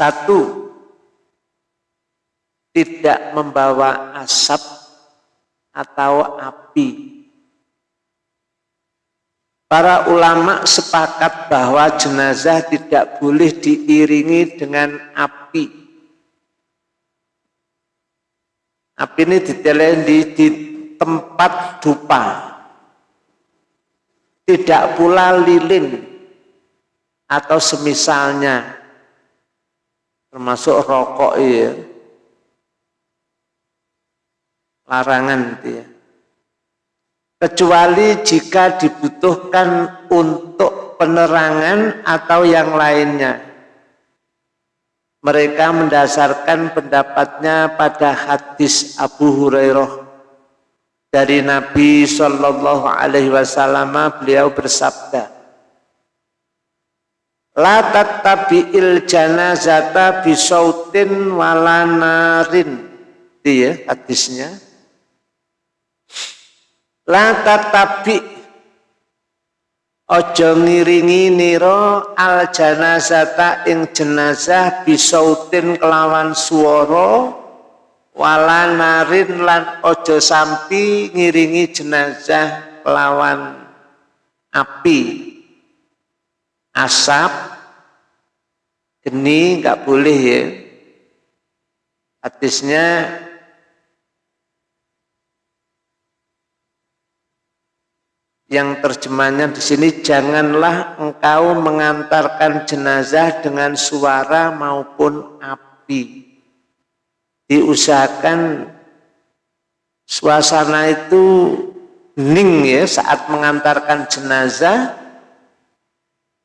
Satu, tidak membawa asap atau api. Para ulama sepakat bahwa jenazah tidak boleh diiringi dengan api. Api ini ditelen di, di tempat dupa. Tidak pula lilin atau semisalnya termasuk rokok ya larangan itu ya. Kecuali jika dibutuhkan untuk penerangan atau yang lainnya. Mereka mendasarkan pendapatnya pada hadis Abu Hurairah. Dari Nabi Shallallahu Alaihi Wasallam beliau bersabda La tattabi'il janazata bisautin walanarin. Itu ya hadisnya. La tattabi ojo ngiringi niro al janazata ing jenazah bisautin kelawan suara walanarin lan ojo sampi ngiringi jenazah kelawan api asap, geni nggak boleh ya. Hadisnya yang terjemahnya di sini janganlah engkau mengantarkan jenazah dengan suara maupun api. Diusahakan suasana itu hening ya saat mengantarkan jenazah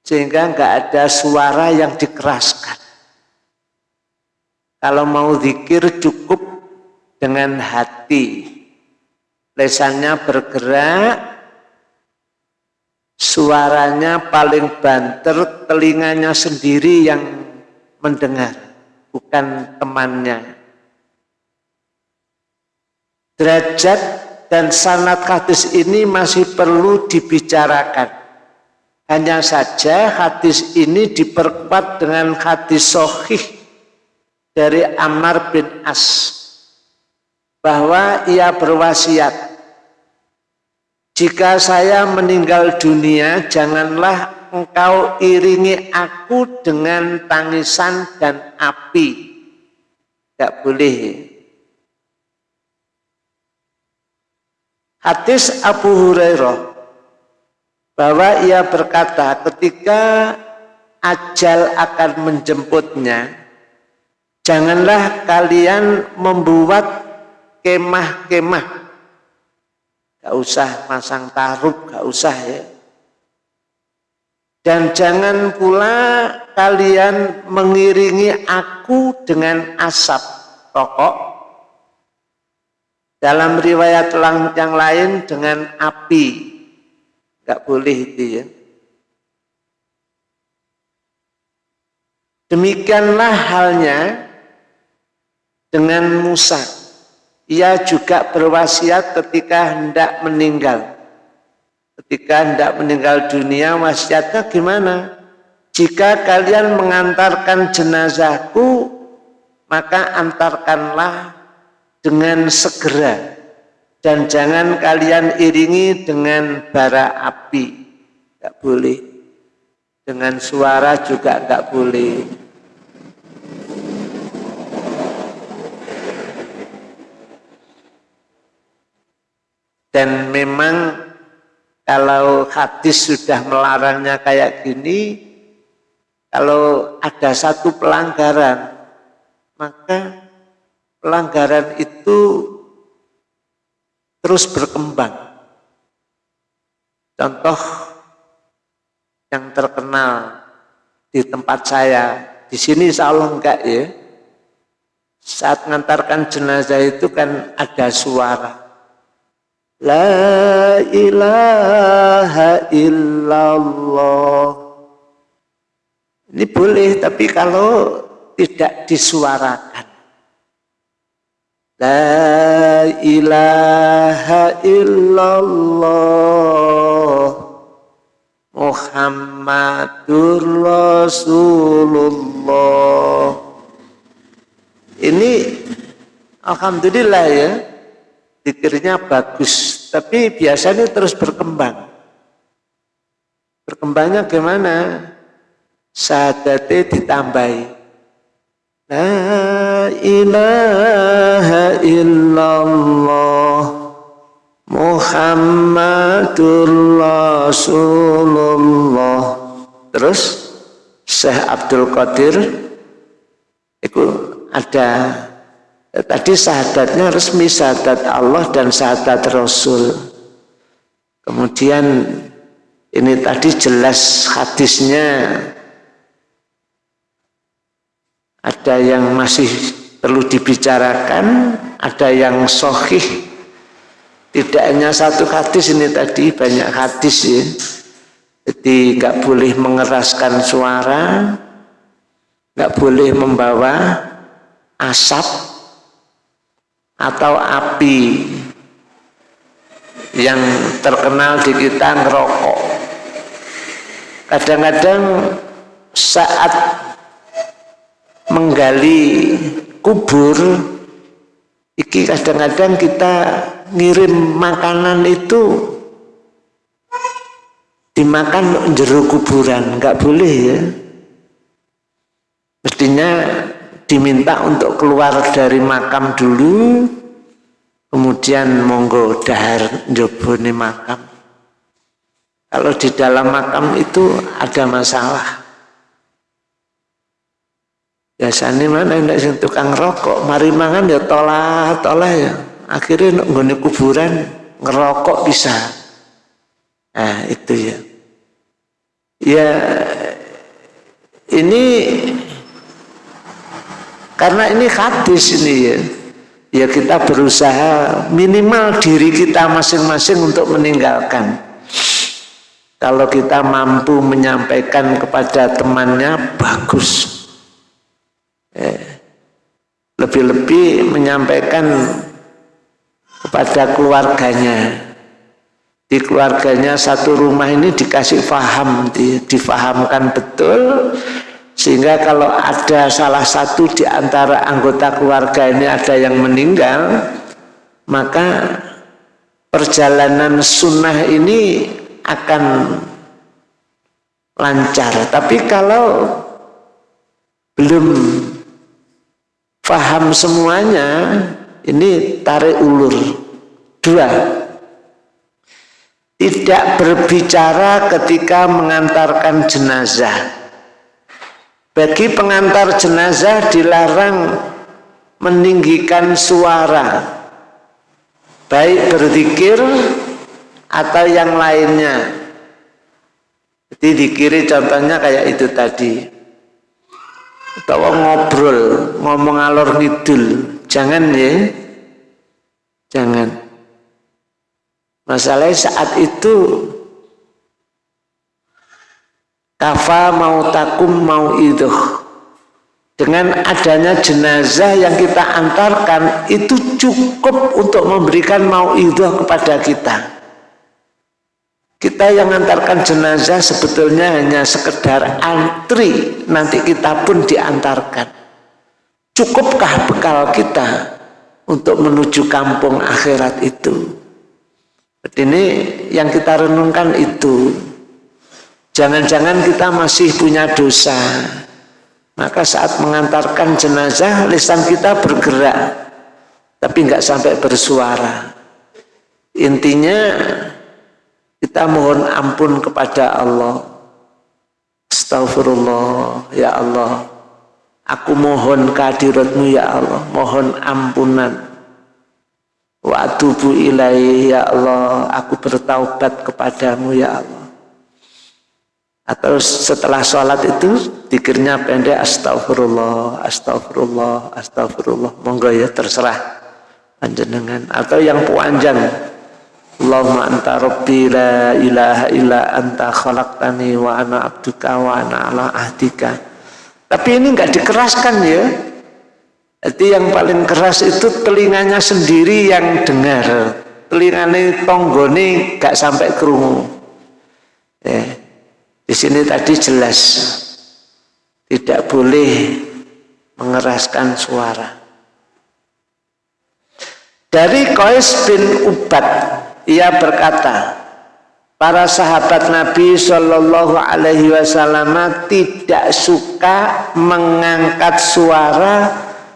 sehingga nggak ada suara yang dikeraskan. Kalau mau zikir cukup dengan hati. Lesannya bergerak, suaranya paling banter, telinganya sendiri yang mendengar, bukan temannya. Derajat dan sanat hadis ini masih perlu dibicarakan hanya saja hadis ini diperkuat dengan hadis sohih dari Ammar bin As bahwa ia berwasiat jika saya meninggal dunia janganlah engkau iringi aku dengan tangisan dan api. Tidak boleh. Hadis Abu Hurairah bahwa ia berkata ketika ajal akan menjemputnya janganlah kalian membuat kemah-kemah. Gak usah masang taruh gak usah ya. Dan jangan pula kalian mengiringi aku dengan asap rokok. Dalam riwayat yang lain dengan api Gak boleh itu ya. Demikianlah halnya dengan Musa. Ia juga berwasiat ketika hendak meninggal. Ketika hendak meninggal dunia, wasiatnya gimana? Jika kalian mengantarkan jenazahku, maka antarkanlah dengan segera dan jangan kalian iringi dengan bara api. Tidak boleh. Dengan suara juga tidak boleh. Dan memang kalau hadis sudah melarangnya kayak gini kalau ada satu pelanggaran maka pelanggaran itu terus berkembang. Contoh yang terkenal di tempat saya, di sini insya Allah enggak ya. Saat mengantarkan jenazah itu kan ada suara. La ilaha illallah. Ini boleh, tapi kalau tidak disuarakan. La ilaha illallah Muhammadur Rasulullah. Ini alhamdulillah ya dikirnya bagus tapi biasanya terus berkembang. Berkembangnya gimana? Syahadatnya ditambahi La ilaha illallah Muhammadur Rasulullah. Terus Syekh Abdul Qadir itu ada tadi syahadatnya resmi syahadat Allah dan syahadat Rasul. Kemudian ini tadi jelas hadisnya ada yang masih perlu dibicarakan ada yang sohih tidak hanya satu hadis ini tadi banyak hadis ya jadi nggak boleh mengeraskan suara, nggak boleh membawa asap atau api yang terkenal di kita ngerokok. Kadang-kadang saat menggali kubur, iki kadang-kadang kita ngirim makanan itu dimakan jeruk kuburan nggak boleh ya. Mestinya diminta untuk keluar dari makam dulu kemudian monggo dahar njobone makam. Kalau di dalam makam itu ada masalah biasanya mana yang tukang rokok mari mangan ya tolah tolah ya akhirnya nggone kuburan ngerokok bisa Nah, itu ya. Ya, ini karena ini hadis ini ya. Ya kita berusaha minimal diri kita masing-masing untuk meninggalkan. Kalau kita mampu menyampaikan kepada temannya, bagus. Eh, lebih-lebih menyampaikan kepada keluarganya. Di keluarganya satu rumah ini dikasih faham, di, difahamkan betul sehingga kalau ada salah satu di antara anggota keluarga ini ada yang meninggal maka perjalanan sunnah ini akan lancar. Tapi kalau belum faham semuanya ini tarik ulur dua tidak berbicara ketika mengantarkan jenazah. Bagi pengantar jenazah dilarang meninggikan suara, baik berzikir atau yang lainnya. Jadi di kiri contohnya kayak itu tadi. Atau ngobrol, ngomong alor ngidul. Jangan ya. Jangan. Masalahnya saat itu kafa mau takum mau itu dengan adanya jenazah yang kita antarkan itu cukup untuk memberikan mau itu kepada kita kita yang antarkan jenazah sebetulnya hanya sekedar antri nanti kita pun diantarkan cukupkah bekal kita untuk menuju kampung akhirat itu ini yang kita renungkan itu. Jangan-jangan kita masih punya dosa. Maka saat mengantarkan jenazah, lisan kita bergerak. Tapi nggak sampai bersuara. Intinya kita mohon ampun kepada Allah. Astaghfirullah, ya Allah. Aku mohon kehadiratmu ya Allah. Mohon ampunan wa atubu ilaihi ya Allah aku bertaubat kepadamu ya Allah atau setelah sholat itu dikirnya pendek astagfirullah astagfirullah astagfirullah monggo ya terserah panjenengan atau yang panjang Allahumma anta rabbi la ilaha illa anta khalaqtani wa ana abduka wa ana ala ahdika tapi ini enggak dikeraskan ya jadi yang paling keras itu telinganya sendiri yang dengar. Telinganya tonggone gak sampai kerungu. Ya. Di sini tadi jelas tidak boleh mengeraskan suara. Dari Qais bin Ubad, ia berkata, para sahabat Nabi Shallallahu Alaihi Wasallam tidak suka mengangkat suara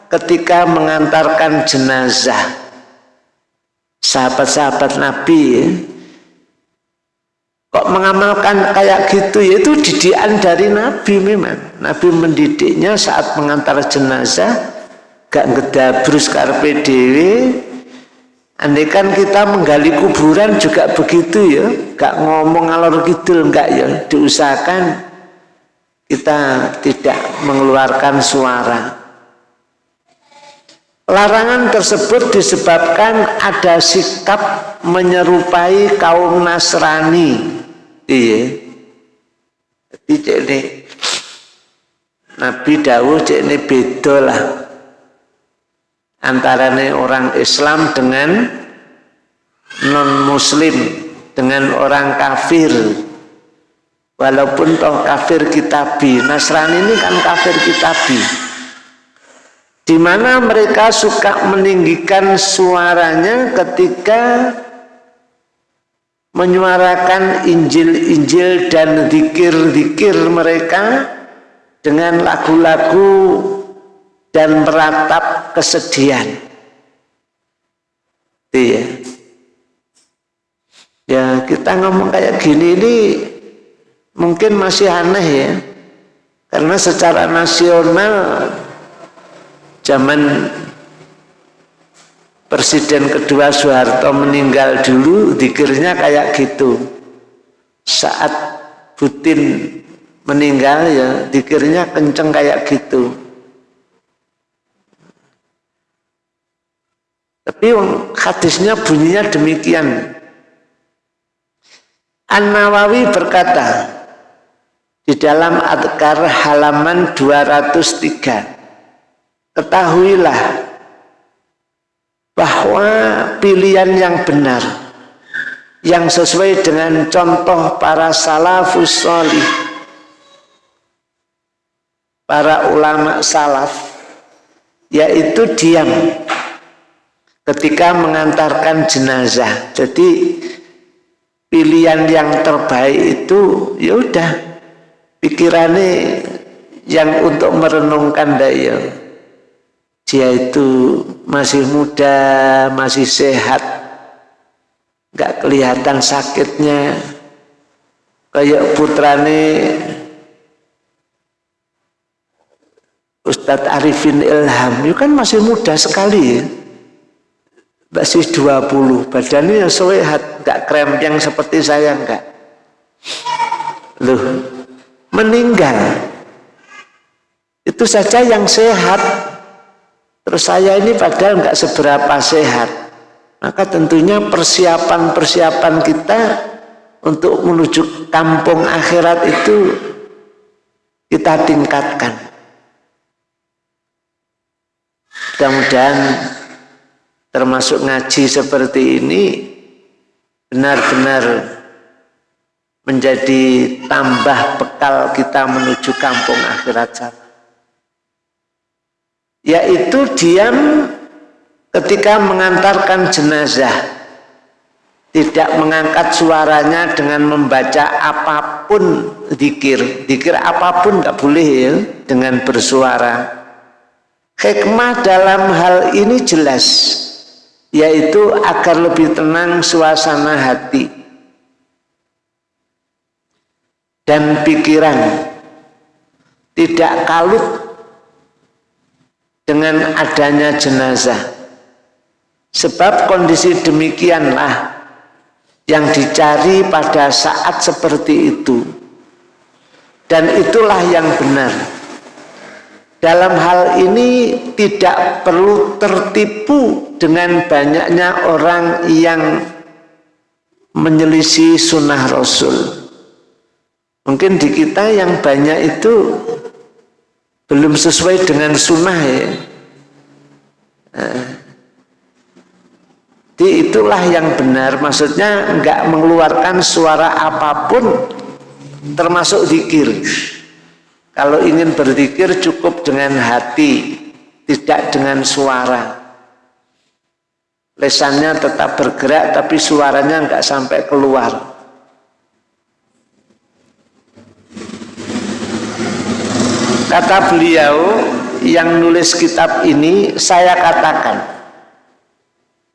ketika mengantarkan jenazah. Sahabat-sahabat Nabi kok mengamalkan kayak gitu ya itu didikan dari Nabi memang Nabi mendidiknya saat mengantar jenazah gak ngedabrus karpe dewe andai kan kita menggali kuburan juga begitu ya gak ngomong alor kidul enggak ya diusahakan kita tidak mengeluarkan suara Larangan tersebut disebabkan ada sikap menyerupai kaum Nasrani iya jadi ini Nabi Dawud ini beda lah antara orang Islam dengan non muslim dengan orang kafir. Walaupun toh kafir kitabi Nasrani ini kan kafir kitabi. Di mana mereka suka meninggikan suaranya ketika menyuarakan Injil-Injil dan dikir-dikir mereka dengan lagu-lagu dan meratap kesedihan. Iya. Ya kita ngomong kayak gini ini mungkin masih aneh ya. Karena secara nasional zaman Presiden kedua Soeharto meninggal dulu dikirnya kayak gitu saat Putin meninggal ya dikirnya kenceng kayak gitu tapi hadisnya bunyinya demikian. An-Nawawi berkata di dalam Adkar halaman 203 ketahuilah bahwa pilihan yang benar yang sesuai dengan contoh para salafus solih para ulama salaf yaitu diam ketika mengantarkan jenazah. Jadi pilihan yang terbaik itu ya udah pikirannya yang untuk merenungkan daya dia itu masih muda, masih sehat, nggak kelihatan sakitnya, kayak putrane Ustadz Arifin Ilham, itu kan masih muda sekali ya. Masih 20, badannya ya sehat, nggak krempeng seperti saya enggak. Loh, meninggal. Itu saja yang sehat Terus saya ini padahal nggak seberapa sehat. Maka tentunya persiapan-persiapan kita untuk menuju kampung akhirat itu kita tingkatkan. Mudah-mudahan termasuk ngaji seperti ini benar-benar menjadi tambah bekal kita menuju kampung akhirat sana yaitu diam ketika mengantarkan jenazah tidak mengangkat suaranya dengan membaca apa pun dikir dikir apa pun nggak boleh ya dengan bersuara. Hikmah dalam hal ini jelas yaitu agar lebih tenang suasana hati dan pikiran tidak kalut dengan adanya jenazah. Sebab kondisi demikianlah yang dicari pada saat seperti itu. Dan itulah yang benar. Dalam hal ini tidak perlu tertipu dengan banyaknya orang yang menyelisih sunnah Rasul. Mungkin di kita yang banyak itu belum sesuai dengan sunnah ya. Jadi itulah yang benar maksudnya enggak mengeluarkan suara apa pun termasuk zikir. Kalau ingin berzikir cukup dengan hati tidak dengan suara lesannya tetap bergerak tapi suaranya nggak sampai keluar. Kata beliau yang nulis kitab ini saya katakan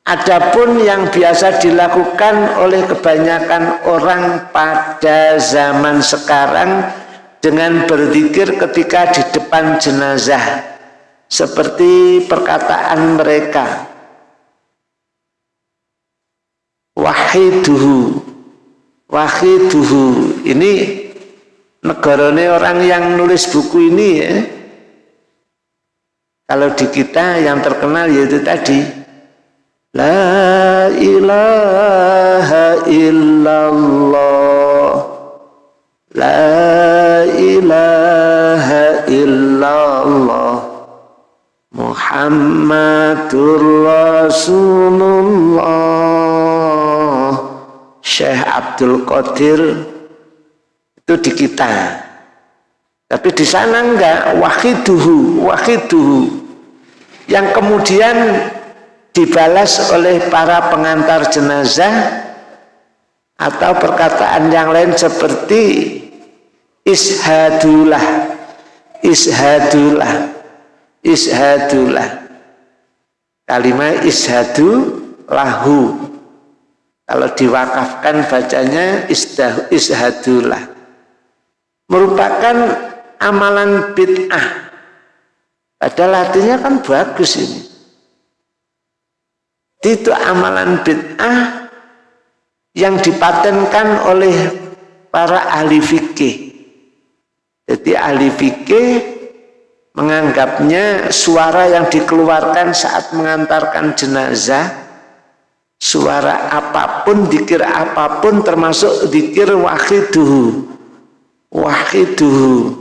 Adapun yang biasa dilakukan oleh kebanyakan orang pada zaman sekarang dengan berzikir ketika di depan jenazah seperti perkataan mereka wahiduhu. Wahiduhu. Ini negarane orang yang nulis buku ini ya. Kalau di kita yang terkenal yaitu tadi. La ilaha illallah. La ilaha illallah. Muhammadur Rasulullah Syekh Abdul Qadir itu di kita. Tapi di sana enggak. Wahiduhu wahiduhu. Yang kemudian dibalas oleh para pengantar jenazah atau perkataan yang lain seperti ishadulah ishadulah ishadulah. Kalimat ishadu lahu kalau diwakafkan bacanya ishadulah merupakan amalan bid'ah. Padahal artinya kan bagus ini. Itu amalan bid'ah yang dipatenkan oleh para ahli fikih. Jadi ahli fikih menganggapnya suara yang dikeluarkan saat mengantarkan jenazah suara apa pun, dikir apa pun termasuk dikir wahiduhu. Wahiduhu.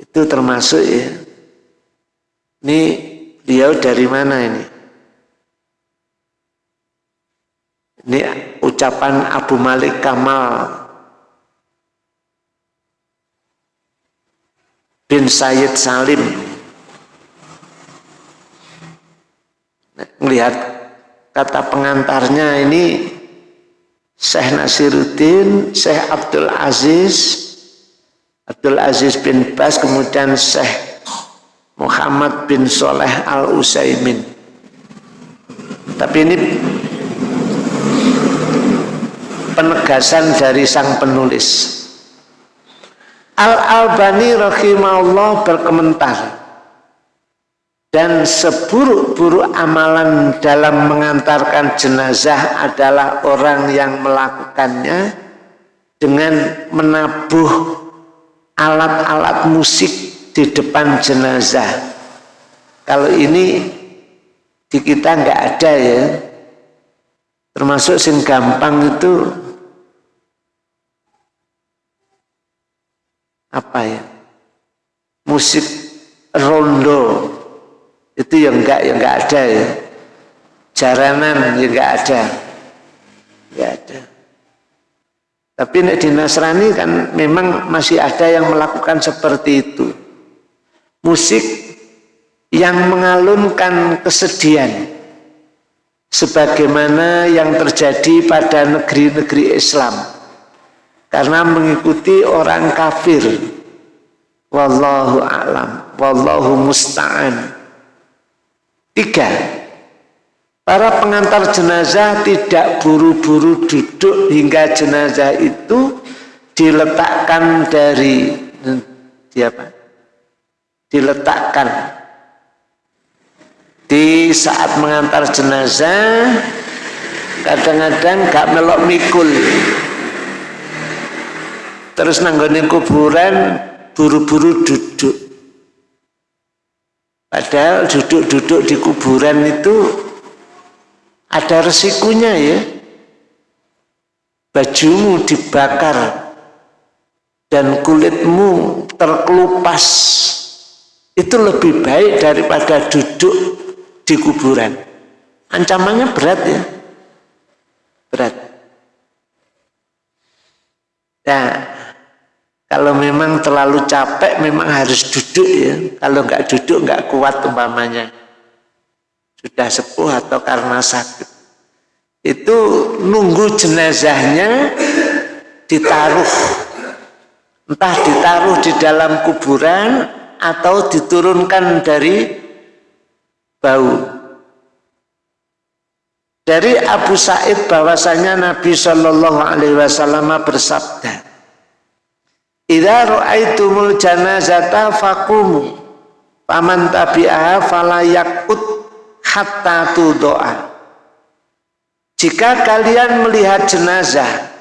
Itu termasuk ya. Ini dia dari mana ini? Ini ucapan Abu Malik Kamal. Bin Sayyid Salim. Melihat kata pengantarnya ini Syekh Nasiruddin, Syekh Abdul Aziz Abdul Aziz bin Bas kemudian Syekh Muhammad bin Soleh Al Usaimin tapi ini penegasan dari sang penulis. Al Albani rahimahullah berkomentar dan seburuk-buruk amalan dalam mengantarkan jenazah adalah orang yang melakukannya dengan menabuh alat-alat musik di depan jenazah. Kalau ini di kita nggak ada ya. Termasuk sing gampang itu apa ya? Musik rondo itu yang enggak yang enggak ada ya jaranan yang enggak ada enggak ada tapi di Nasrani kan memang masih ada yang melakukan seperti itu. Musik yang mengalunkan kesedihan. Sebagaimana yang terjadi pada negeri-negeri Islam. Karena mengikuti orang kafir. Wallahu a'lam. Wallahu musta'an. Tiga. Para pengantar jenazah tidak buru-buru duduk hingga jenazah itu diletakkan dari di apa? Diletakkan. Di saat mengantar jenazah kadang-kadang gak melok mikul. Terus nanggone kuburan buru-buru duduk padahal duduk-duduk di kuburan itu ada resikonya ya. Bajumu dibakar dan kulitmu terkelupas. Itu lebih baik daripada duduk di kuburan. Ancamannya berat ya. Berat. Nah kalau memang terlalu capek memang harus duduk ya. Kalau nggak duduk nggak kuat umpamanya. Sudah sepuh atau karena sakit. Itu nunggu jenazahnya ditaruh. Entah ditaruh di dalam kuburan atau diturunkan dari bau. Dari Abu Said bahwasanya Nabi Shallallahu Alaihi Wasallam bersabda Idza ra'aitumul janazata faqumu Paman tabi'aha fala yakut hatta doa. Jika kalian melihat jenazah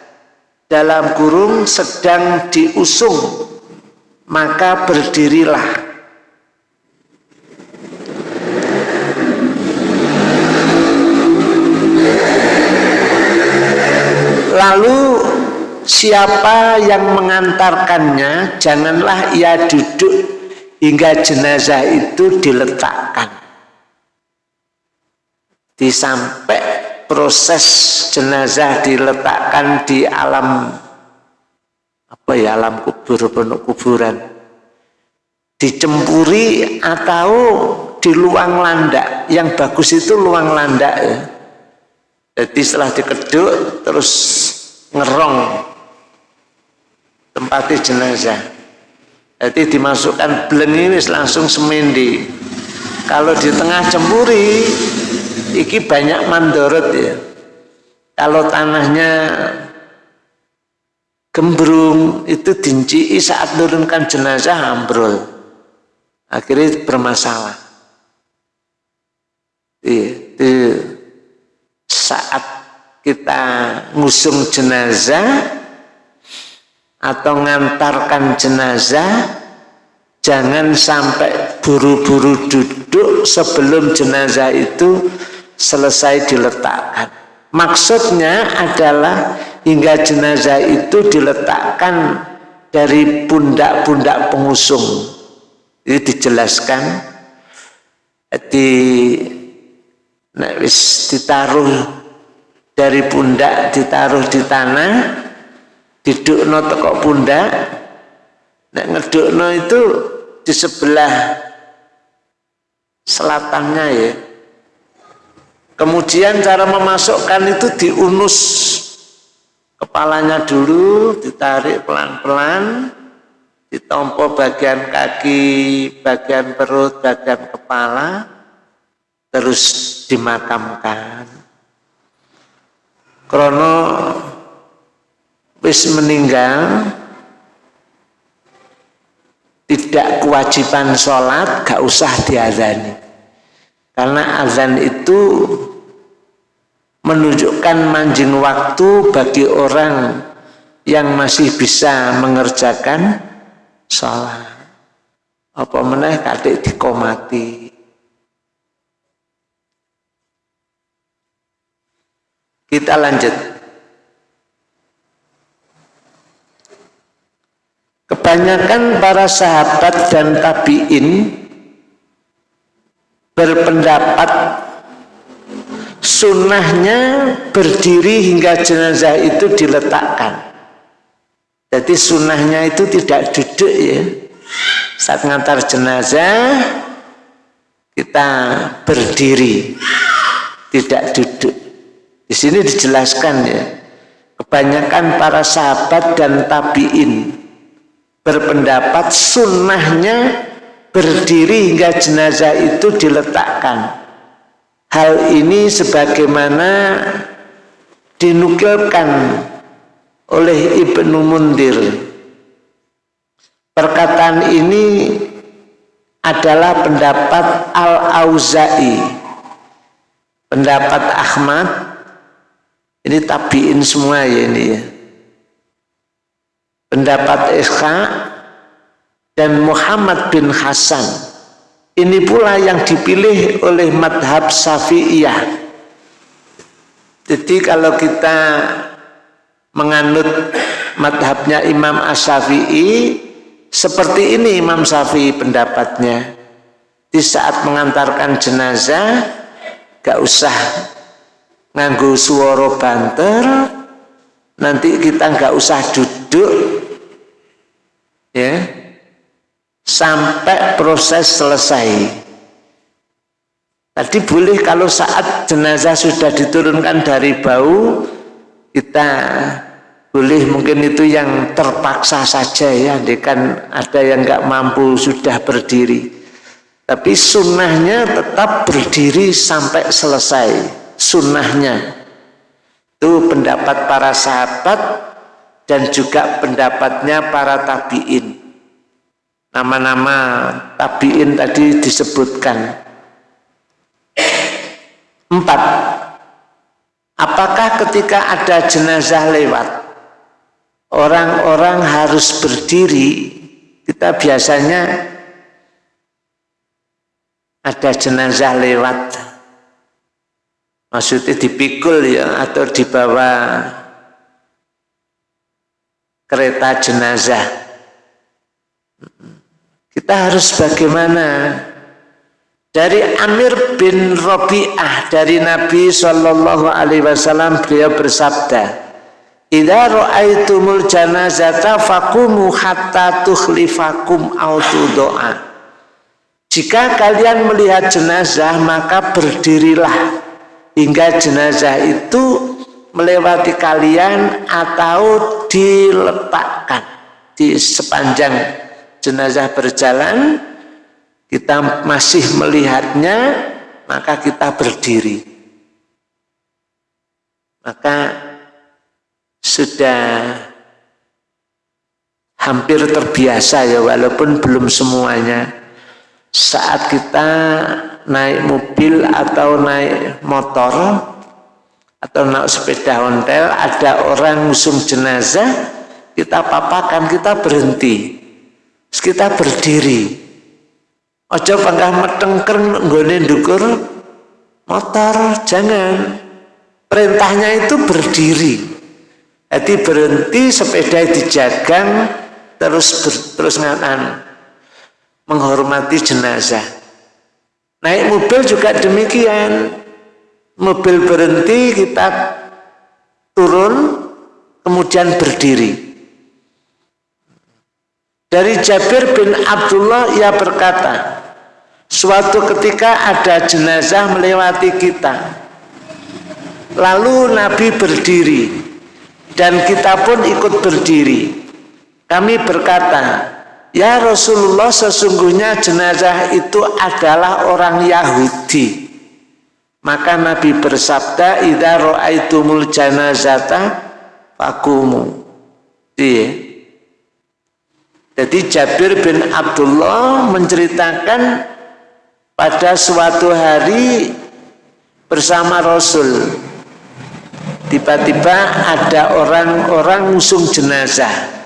dalam kurung sedang diusung, maka berdirilah. Lalu siapa yang mengantarkannya, janganlah ia duduk hingga jenazah itu diletakkan. Disampai proses jenazah diletakkan di alam apa ya alam kubur penuh kuburan. Dicempuri atau di luang landak. Yang bagus itu luang landak ya. Jadi setelah dikeduk terus ngerong tempat jenazah jadi dimasukkan bleng langsung semendi. Kalau di tengah cemburi, iki banyak mandorot ya. Kalau tanahnya gembrung itu dinci saat turunkan jenazah ambrol. Akhirnya bermasalah. Di, di saat kita ngusung jenazah atau ngantarkan jenazah jangan sampai buru-buru duduk sebelum jenazah itu selesai diletakkan. Maksudnya adalah hingga jenazah itu diletakkan dari pundak-pundak pengusung. Ini dijelaskan di nah, ditaruh dari pundak ditaruh di tanah didukno teko pundak. Nek ngedukno itu di sebelah selatannya ya. Kemudian cara memasukkan itu diunus kepalanya dulu ditarik pelan-pelan ditompo bagian kaki bagian perut bagian kepala terus dimakamkan. Krono wis meninggal tidak kewajiban sholat gak usah diazani. Karena azan itu menunjukkan manjing waktu bagi orang yang masih bisa mengerjakan sholat. Apa meneh kadek dikomati? Kita lanjut Kebanyakan para sahabat dan tabiin berpendapat sunnahnya berdiri hingga jenazah itu diletakkan. Jadi sunnahnya itu tidak duduk ya. Saat ngantar jenazah kita berdiri, tidak duduk. Di sini dijelaskan ya. Kebanyakan para sahabat dan tabiin berpendapat sunnahnya berdiri hingga jenazah itu diletakkan. Hal ini sebagaimana dinukilkan oleh Ibnu Mundir. Perkataan ini adalah pendapat Al-Auza'i, pendapat Ahmad, ini tabiin semua ya ini ya pendapat Ishaq dan Muhammad bin Hasan. Ini pula yang dipilih oleh madhab Syafi'iyah. Jadi kalau kita menganut madhabnya Imam As-Syafi'i seperti ini Imam Syafi'i pendapatnya. Di saat mengantarkan jenazah gak usah nganggu suara banter nanti kita nggak usah duduk ya sampai proses selesai Tadi boleh kalau saat jenazah sudah diturunkan dari bau, kita boleh mungkin itu yang terpaksa saja ya, kan ada yang nggak mampu sudah berdiri. Tapi sunnahnya tetap berdiri sampai selesai. Sunnahnya itu pendapat para sahabat dan juga pendapatnya para tabiin. Nama-nama tabiin tadi disebutkan. Empat. Apakah ketika ada jenazah lewat, orang-orang harus berdiri? Kita biasanya ada jenazah lewat maksudnya dipikul ya atau dibawa kereta jenazah. Kita harus bagaimana? Dari Amir bin Robi'ah dari Nabi Shallallahu Alaihi Wasallam beliau bersabda Idza ra'aitumul janazata fakumu hatta tukhlifakum autu doa jika kalian melihat jenazah maka berdirilah. Hingga jenazah itu melewati kalian atau diletakkan di sepanjang jenazah berjalan kita masih melihatnya maka kita berdiri. Maka sudah hampir terbiasa ya walaupun belum semuanya. Saat kita naik mobil atau naik motor atau naik sepeda ontel ada orang ngusung jenazah kita papakan kita berhenti Terus kita berdiri ojo pangkah metengker nggone dukur motor jangan perintahnya itu berdiri jadi berhenti sepeda dijagang terus ber, terus ngatan menghormati jenazah. Naik mobil juga demikian. Mobil berhenti, kita turun, kemudian berdiri. Dari Jabir bin Abdullah ia berkata, suatu ketika ada jenazah melewati kita. Lalu Nabi berdiri dan kita pun ikut berdiri. Kami berkata, Ya Rasulullah sesungguhnya jenazah itu adalah orang Yahudi. Maka Nabi bersabda, "Idza ra'aitumul janazata fakumu." Iya. Jadi Jabir bin Abdullah menceritakan pada suatu hari bersama Rasul. Tiba-tiba ada orang-orang musung jenazah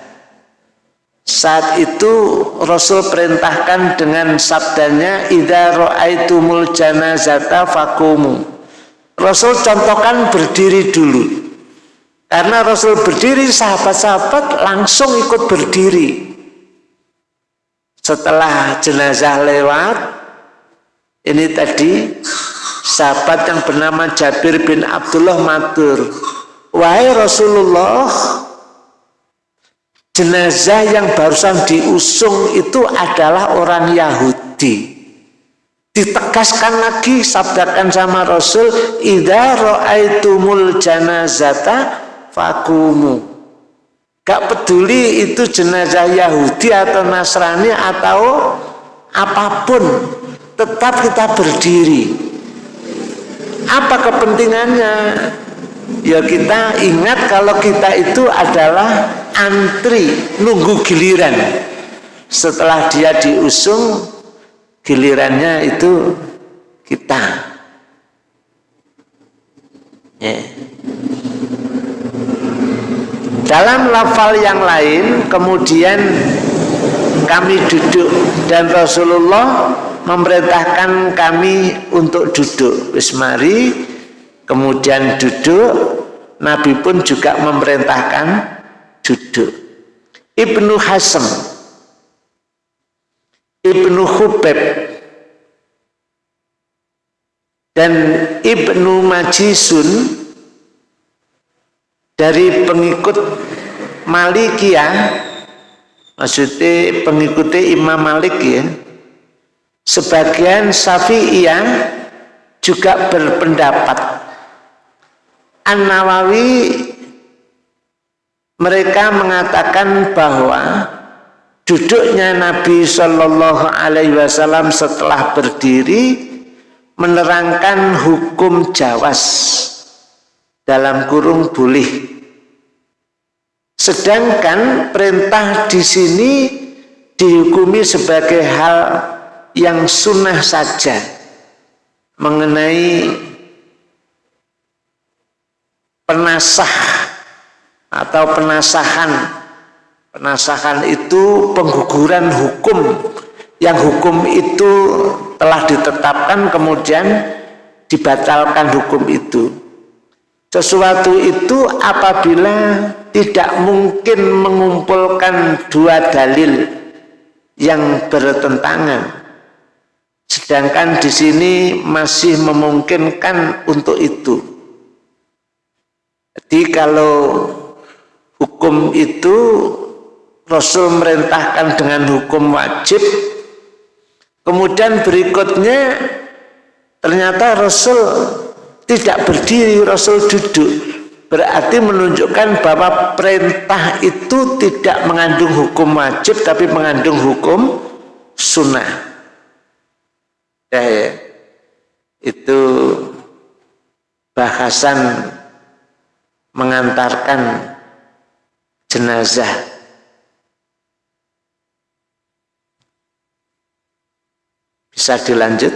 saat itu Rasul perintahkan dengan sabdanya Idza ra'aitumul janazata fakumu. Rasul contohkan berdiri dulu. Karena Rasul berdiri, sahabat-sahabat langsung ikut berdiri. Setelah jenazah lewat, ini tadi sahabat yang bernama Jabir bin Abdullah matur, "Wahai Rasulullah, jenazah yang barusan diusung itu adalah orang Yahudi. Ditegaskan lagi sabdakan sama Rasul idza raaitumul janazata fakumu gak peduli itu jenazah Yahudi atau Nasrani atau apa pun tetap kita berdiri. Apa kepentingannya ya kita ingat kalau kita itu adalah antri nunggu giliran. Setelah dia diusung gilirannya itu kita. Ya. dalam lafal yang lain kemudian kami duduk dan Rasulullah memerintahkan kami untuk duduk. Bismari kemudian duduk Nabi pun juga memerintahkan duduk. Ibnu Hasem Ibnu Hubeb dan Ibnu Majisun dari pengikut Malikiyah maksudnya pengikutnya Imam Malik ya sebagian Syafi'iyah juga berpendapat An-Nawawi mereka mengatakan bahwa duduknya Nabi Shallallahu Alaihi Wasallam setelah berdiri menerangkan hukum jawas dalam kurung boleh. Sedangkan perintah di sini dihukumi sebagai hal yang sunnah saja mengenai penasah atau penasahan. Penasahan itu pengguguran hukum. Yang hukum itu telah ditetapkan kemudian dibatalkan hukum itu. Sesuatu itu apabila tidak mungkin mengumpulkan dua dalil yang bertentangan. Sedangkan di sini masih memungkinkan untuk itu jadi kalau hukum itu Rasul merintahkan dengan hukum wajib kemudian berikutnya ternyata Rasul tidak berdiri Rasul duduk berarti menunjukkan bahwa perintah itu tidak mengandung hukum wajib tapi mengandung hukum sunnah ya, ya. itu bahasan mengantarkan jenazah. Bisa dilanjut?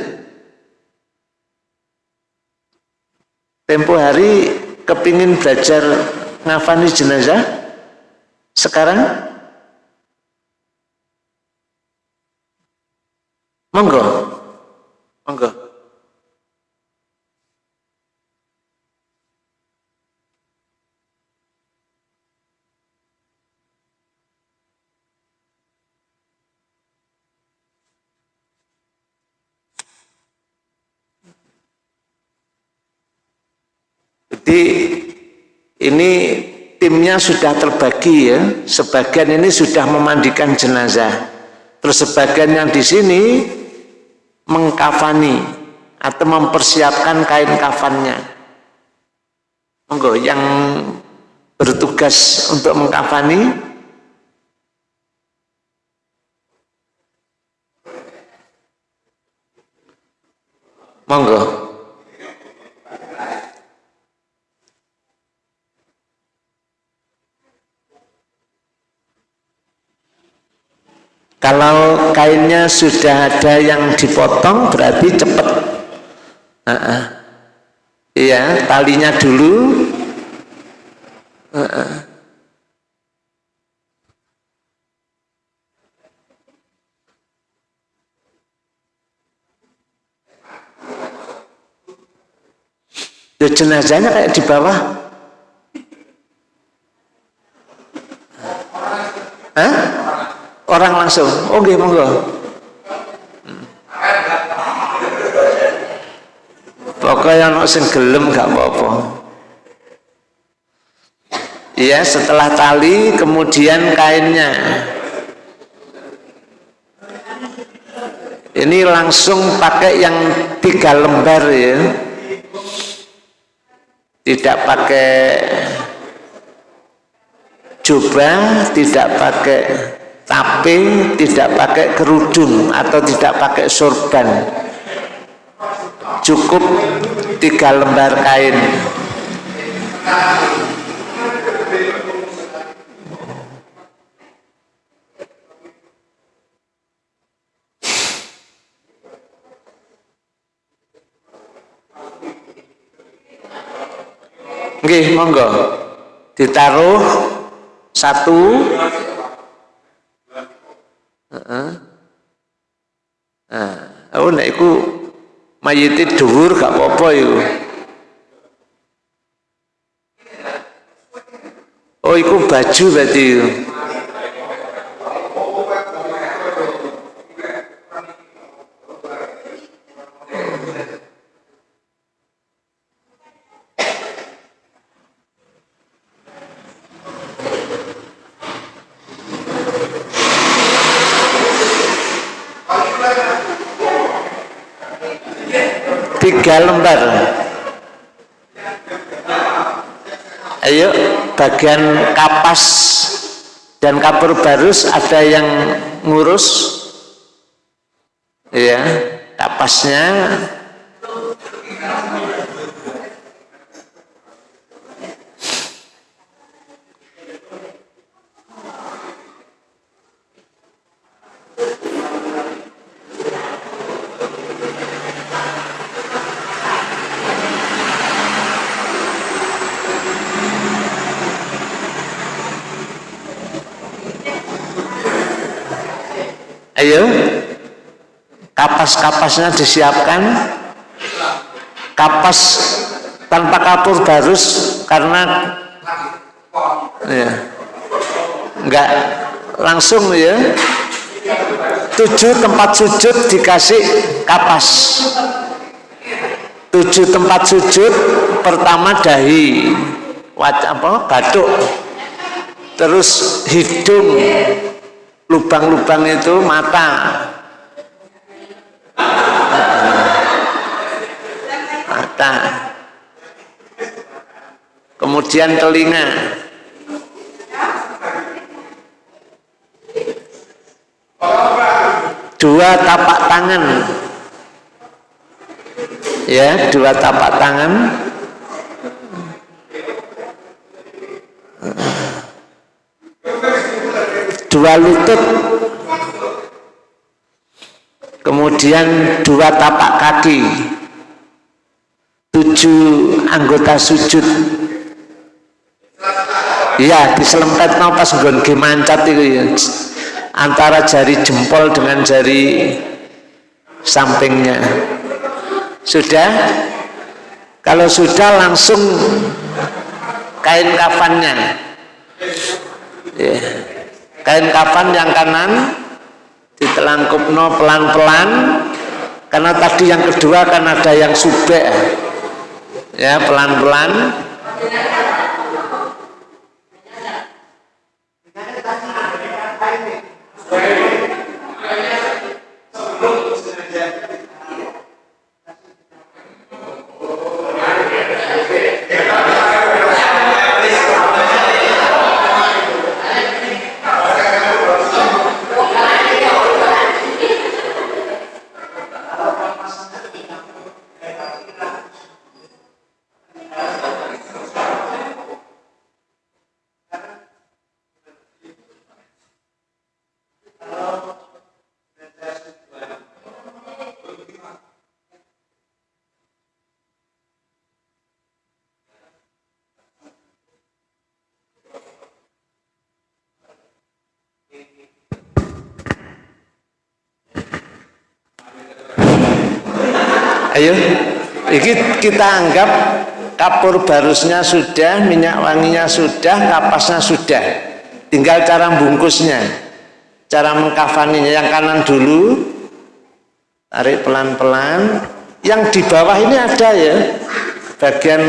Tempo hari kepingin belajar ngafani jenazah? Sekarang? Monggo Jadi ini timnya sudah terbagi ya, sebagian ini sudah memandikan jenazah. Terus sebagian yang di sini mengkafani atau mempersiapkan kain kafannya. Monggo yang bertugas untuk mengkafani Monggo. Kalau kainnya sudah ada yang dipotong berarti cepat. Uh -uh. Iya, talinya dulu. Uh -uh. jenazahnya kayak di bawah. Hah? Orang langsung. Oh nggih monggo. Pokoknya ono sing gelem gak apa-apa. Ya setelah tali kemudian kainnya. Ini langsung pakai yang tiga lembar ya. Tidak pakai jubah tidak pakai tapi tidak pakai kerudung atau tidak pakai sorban. Cukup tiga lembar kain. Nggih, monggo. Ditaruh satu Heeh. Nah, aku nek iku mayite dhuwur gak apa-apa iku. Oh, iku baju berarti. Bagian kapas dan kapur barus ada yang ngurus. Ya kapasnya ayo. Kapas-kapasnya disiapkan. Kapas tanpa kapur barus karena ya enggak langsung ya. Tujuh tempat sujud dikasih kapas. Tujuh tempat sujud pertama dahi wajah apa batuk terus hidung lubang-lubang itu mata. Mata. Kemudian telinga. Dua tapak tangan. Ya dua tapak tangan dua lutut. Kemudian dua tapak kaki. Tujuh anggota sujud. Ya diselempet no pas nggon mancat itu ya. Antara jari jempol dengan jari sampingnya. Sudah? Kalau sudah langsung kain kafannya. Ya kain kafan yang kanan? Ditelangkupno pelan-pelan. Karena tadi yang kedua kan ada yang subek. Ya pelan-pelan ayo ini kita anggap kapur barusnya sudah minyak wanginya sudah kapasnya sudah. Tinggal cara bungkusnya cara mengkafaninya. Yang kanan dulu tarik pelan-pelan. Yang di bawah ini ada ya bagian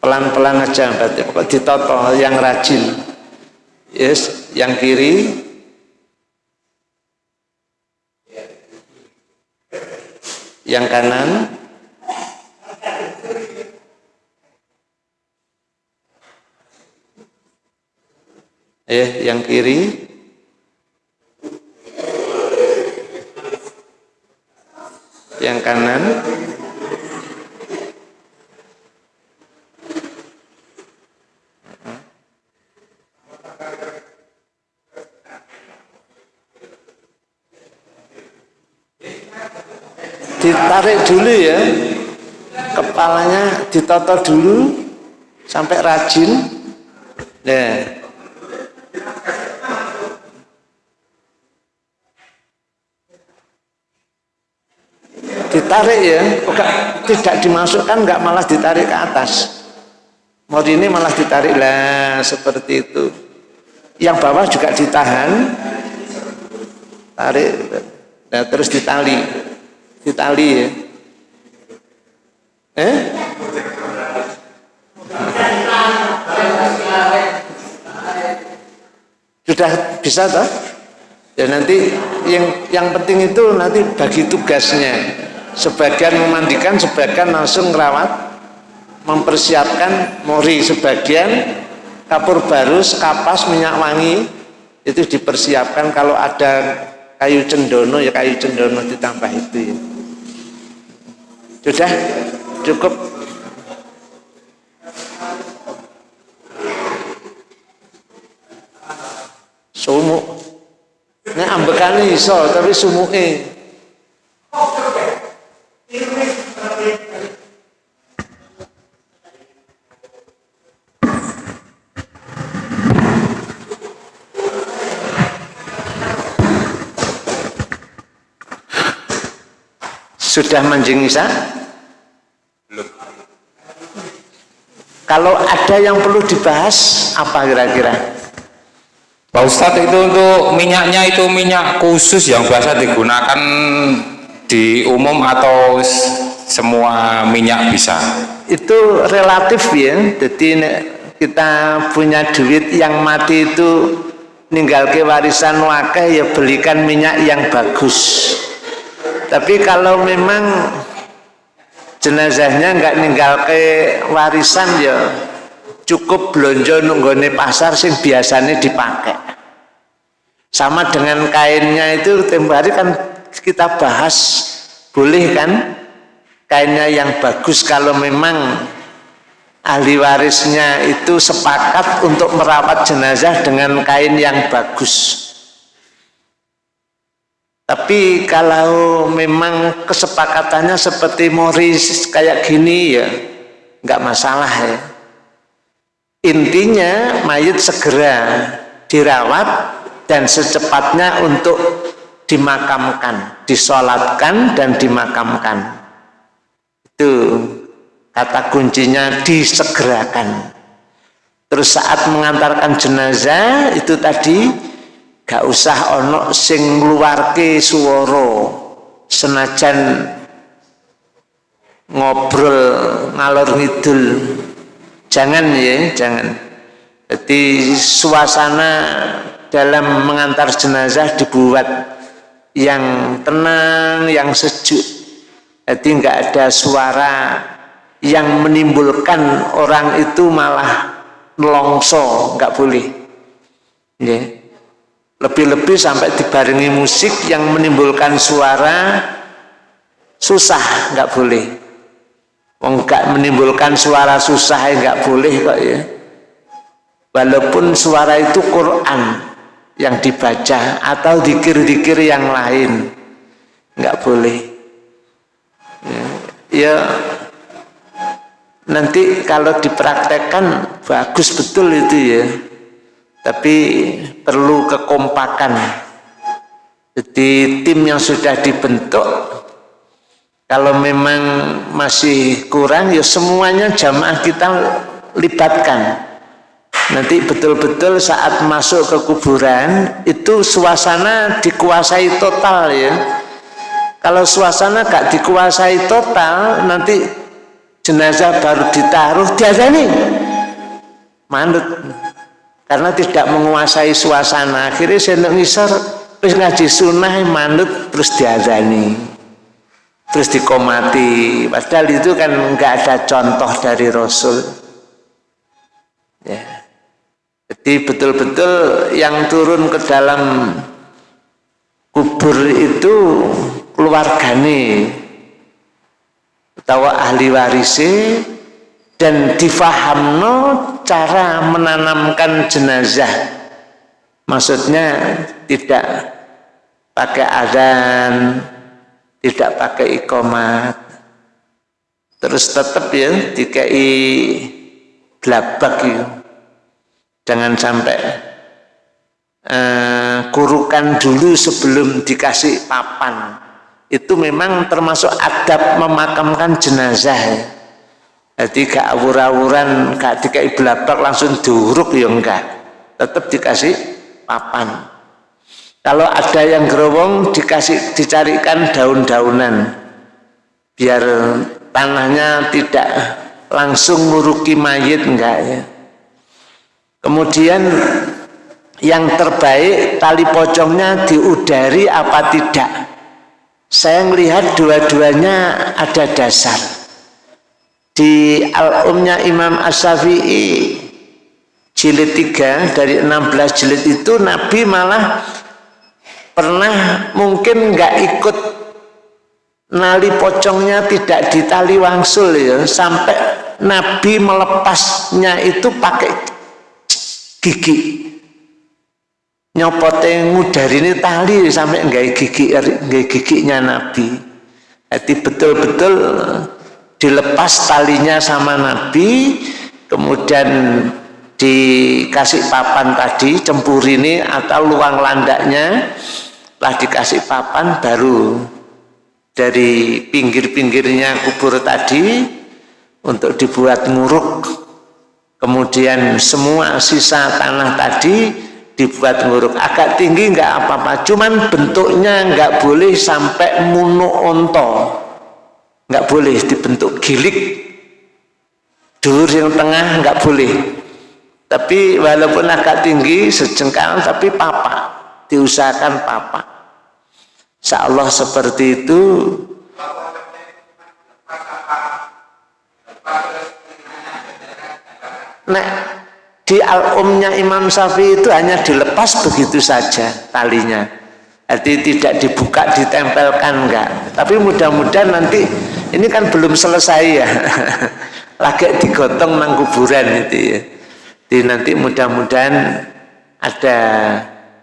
pelan-pelan aja berarti ditoto yang rajin. Yes yang kiri yang kanan. Eh yang kiri. Yang kanan ditarik dulu ya. Kepalanya ditoto dulu sampai rajin. Nah. Ditarik ya enggak, tidak dimasukkan enggak malah ditarik ke atas. Mau ini malah ditarik lah seperti itu. Yang bawah juga ditahan. Tarik nah terus ditali. Ditali ya eh? Sudah bisa toh? Ya nanti yang yang penting itu nanti bagi tugasnya. Sebagian memandikan, sebagian langsung merawat, mempersiapkan mori sebagian kapur barus, kapas, minyak wangi itu dipersiapkan. Kalau ada kayu cendono ya kayu cendono ditambah itu ya. Sudah cukup. Sumuk. Ini ambekane iso tapi sumuke. Sudah manjing Isa? Belum. Kalau ada yang perlu dibahas, apa kira-kira? Pak Ustadz itu untuk minyaknya itu minyak khusus yang biasa digunakan di umum atau semua minyak bisa? Itu relatif ya, jadi kita punya duit yang mati itu ninggal ke warisan wakil ya belikan minyak yang bagus tapi kalau memang jenazahnya nggak ninggal ke warisan ya. Cukup belanja nunggone pasar sing biasanya dipakai sama dengan kainnya itu tempo hari kan kita bahas boleh kan? Kainnya yang bagus kalau memang ahli warisnya itu sepakat untuk merawat jenazah dengan kain yang bagus tapi kalau memang kesepakatannya seperti Morris kayak gini ya nggak masalah ya. Intinya mayat segera dirawat dan secepatnya untuk dimakamkan, disolatkan dan dimakamkan. Itu kata kuncinya disegerakan. Terus saat mengantarkan jenazah itu tadi gak usah ono sing ngluwarke swara senajan ngobrol ngalor ngidul. Jangan ya jangan. Jadi suasana dalam mengantar jenazah dibuat yang tenang yang sejuk. Jadi nggak ada suara yang menimbulkan orang itu malah melongso nggak boleh. Ya lebih-lebih sampai dibarengi musik yang menimbulkan suara susah nggak boleh. Nggak menimbulkan suara susah ya nggak boleh kok ya. Walaupun suara itu Quran yang dibaca atau dikir-dikir yang lain nggak boleh. Ya, ya. Nanti kalau dipraktekkan bagus betul itu ya tapi perlu kekompakan. Jadi tim yang sudah dibentuk kalau memang masih kurang ya semuanya jamaah kita libatkan. Nanti betul-betul saat masuk ke kuburan itu suasana dikuasai total ya. Kalau suasana gak dikuasai total nanti jenazah baru ditaruh nih manut karena tidak menguasai suasana. Akhirnya saya ngisor terus ngaji sunnah manut terus diadani terus dikomati. Padahal itu kan nggak ada contoh dari Rasul. Ya. Jadi betul-betul yang turun ke dalam kubur itu keluargane atau ahli warisi dan difahamno cara menanamkan jenazah. Maksudnya tidak pakai azan tidak pakai ikomat. Terus tetap ya dikai gelabak ya. jangan sampai uh, kurukan dulu sebelum dikasih papan. Itu memang termasuk adab memakamkan jenazah. ya jadi gak awur-awuran gak dikai belabak langsung diuruk ya enggak. Tetap dikasih papan. Kalau ada yang gerowong dikasih dicarikan daun-daunan. Biar tanahnya tidak langsung muruki mayit enggak ya. Kemudian yang terbaik tali pocongnya diudari apa tidak. Saya melihat dua-duanya ada dasar di al-umnya Imam As-Safi'i jilid 3 dari 16 jilid itu Nabi malah pernah mungkin nggak ikut nali pocongnya tidak ditali wangsul ya sampai Nabi melepasnya itu pakai gigi. Nyopote ngudari ini tali sampai enggak gigi enggak giginya Nabi. Jadi betul-betul dilepas talinya sama Nabi kemudian dikasih papan tadi cempur ini atau luang landaknya telah dikasih papan baru dari pinggir-pinggirnya kubur tadi untuk dibuat nguruk. Kemudian semua sisa tanah tadi dibuat nguruk. Agak tinggi enggak apa-apa cuman bentuknya enggak boleh sampai munu onto enggak boleh dibentuk gilik. Dulur yang tengah enggak boleh. Tapi walaupun agak tinggi sejengkal tapi papa diusahakan papa Insya Allah seperti itu. Nek di al-umnya Imam Syafi'i itu hanya dilepas begitu saja talinya jadi tidak dibuka ditempelkan enggak. Tapi mudah-mudahan nanti ini kan belum selesai ya. Lagi digotong nang kuburan itu ya. Jadi nanti mudah-mudahan ada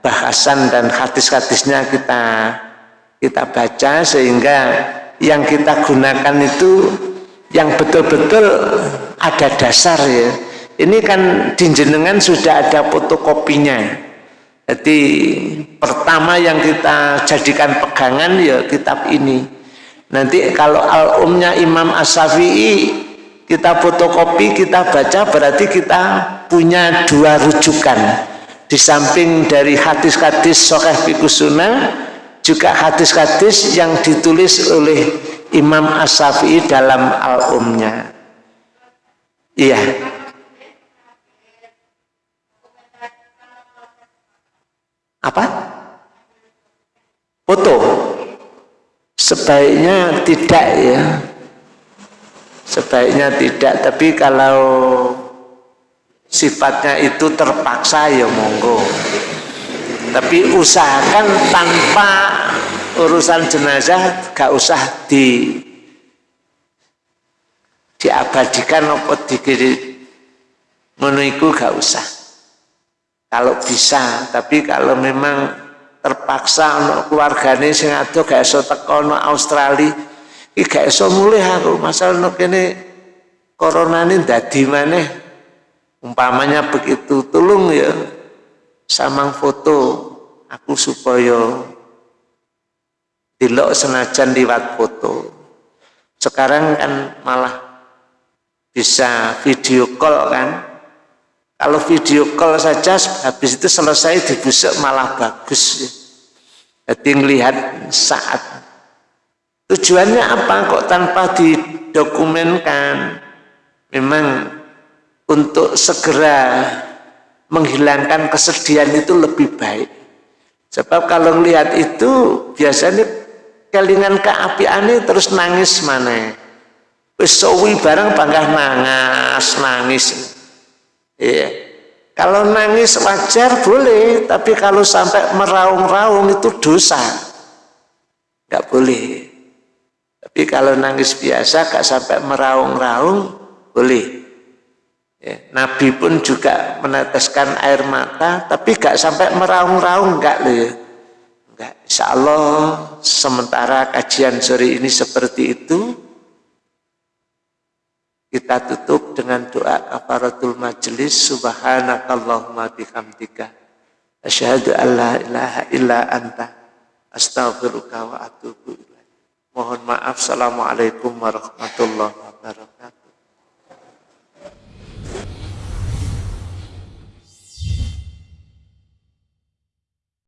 bahasan dan hadis-hadisnya kita kita baca sehingga yang kita gunakan itu yang betul-betul ada dasar ya. Ini kan di jenengan sudah ada fotokopinya jadi pertama yang kita jadikan pegangan ya kitab ini. Nanti kalau al-umnya Imam As-Safi'i kita fotokopi, kita baca berarti kita punya dua rujukan. Di samping dari hadis-hadis Sokeh Fikusuna juga hadis-hadis yang ditulis oleh Imam As-Safi'i dalam al-umnya. Iya apa? Foto. Sebaiknya tidak ya. Sebaiknya tidak, tapi kalau sifatnya itu terpaksa ya monggo. Tapi usahakan tanpa urusan jenazah gak usah di diabadikan apa dikiri menurutku gak usah kalau bisa tapi kalau memang terpaksa untuk keluarganya sing ado gak iso teko no Australia iki gak iso mulih aku. Masalah no kene ini dadi maneh. Umpamanya begitu tolong ya samang foto aku supaya dilok senajan liwat foto. Sekarang kan malah bisa video call kan kalau video call saja habis itu selesai dibusuk malah bagus. Jadi melihat saat. Tujuannya apa kok tanpa didokumenkan? Memang untuk segera menghilangkan kesedihan itu lebih baik. Sebab kalau melihat itu biasanya kelingan keapian terus nangis mana. Wis barang bangga nangis, nangis. Iya. Kalau nangis wajar boleh, tapi kalau sampai meraung-raung itu dosa. Enggak boleh. Tapi kalau nangis biasa, gak sampai meraung-raung, boleh. Ya, Nabi pun juga meneteskan air mata, tapi gak sampai meraung-raung, enggak loh. Enggak. Insya Allah sementara kajian sore ini seperti itu, kita tutup dengan doa kafaratul majlis subhanakallahumma bihamdika asyhadu an la ilaha illa anta astaghfiruka wa atubu ilaik. Mohon maaf. Assalamualaikum warahmatullahi wabarakatuh.